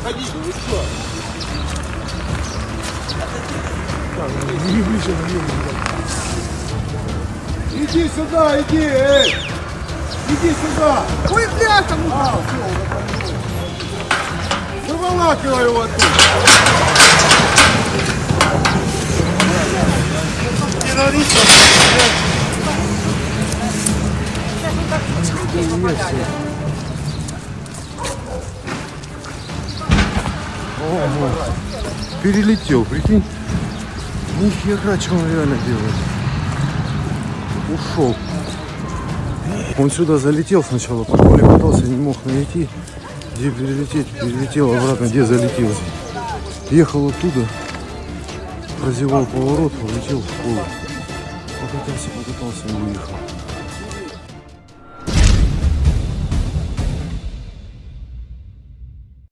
Ходите, вы что? Иди сюда, иди, эй! Иди сюда! Ой, бляха, ну, А, все, Выволакивай его оттуда! Ого. Перелетел, прикинь. Нихера, что он реально делает. Ушел. Он сюда залетел сначала, по школе катался, не мог найти, где перелететь. Перелетел обратно, где залетел. Ехал оттуда, прозевал поворот, полетел в школу. Покатался, покатался и уехал.